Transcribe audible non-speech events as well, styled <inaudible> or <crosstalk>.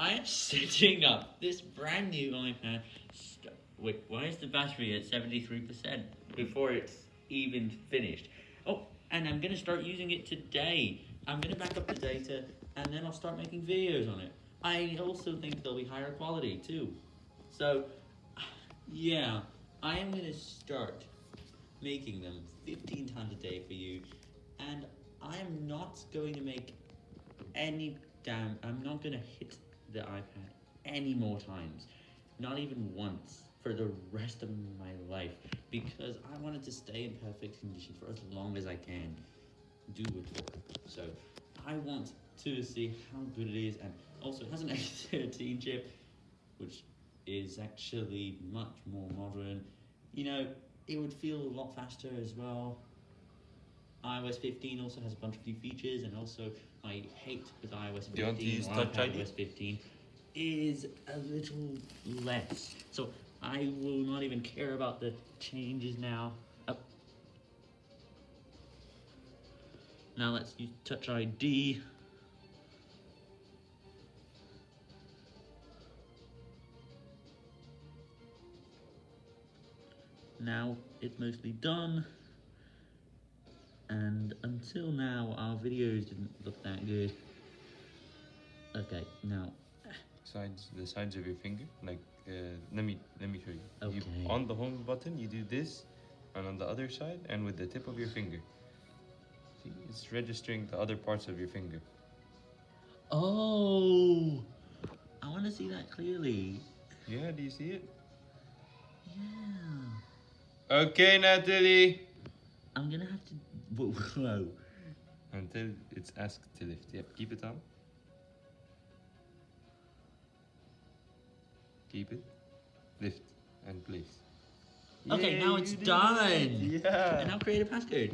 I am setting up this brand new iPad. Wait, why is the battery at 73% before it's even finished? Oh, and I'm gonna start using it today. I'm gonna back up the data and then I'll start making videos on it. I also think they'll be higher quality too. So, yeah, I am gonna start making them 15 times a day for you, and I am not going to make any damn. I'm not gonna hit the iPad any more times, not even once for the rest of my life, because I wanted to stay in perfect condition for as long as I can do it for. So I want to see how good it is, and also it has an <laughs> A13 chip, which is actually much more modern. You know, it would feel a lot faster as well. iOS 15 also has a bunch of new features, and also I hate with iOS 15 Do you want to use Touch ID? iPadOS 15 is a little less. So I will not even care about the changes now. Oh. Now let's use Touch ID. Now it's mostly done. And until now, our videos didn't look that good. Okay, now, Sides, the sides of your finger. Like, uh, let me let me show you. you. Okay. On the home button, you do this, and on the other side, and with the tip of your finger. See, it's registering the other parts of your finger. oh, I want to see that clearly. Yeah, do you see it? Yeah, Okay, Natalie. I'm gonna have to. Whoa, whoa. Until it's asked to lift. Yep, keep it on. Keep it. Lift and place. Okay, Yay, now it's you did it. done. Yeah. And now create a passcode.